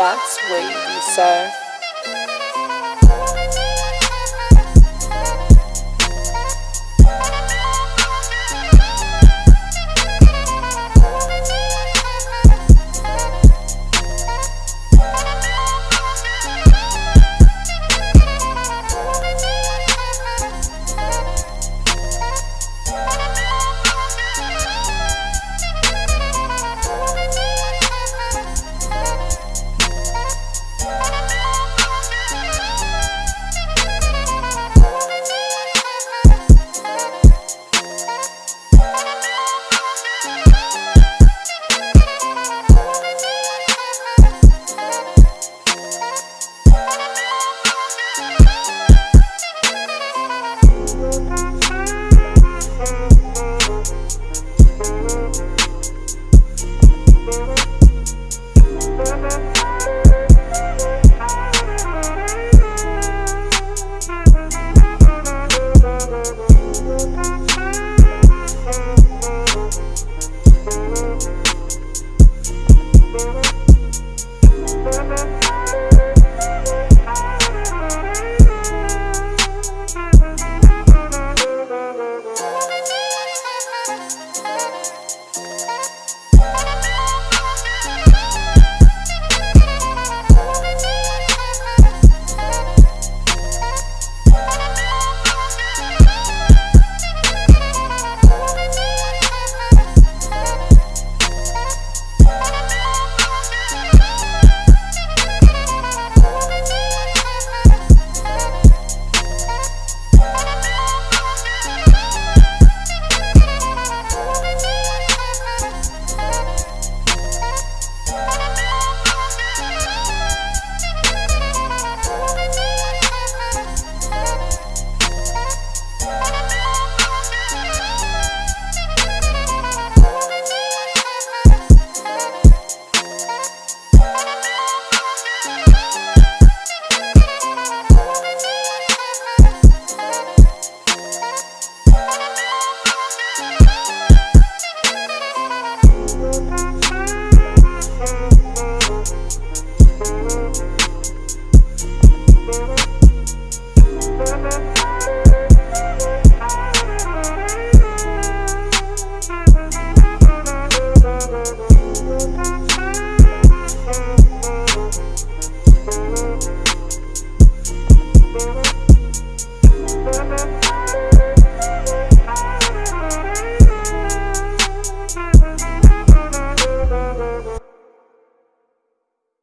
That's wavy, sir. Thank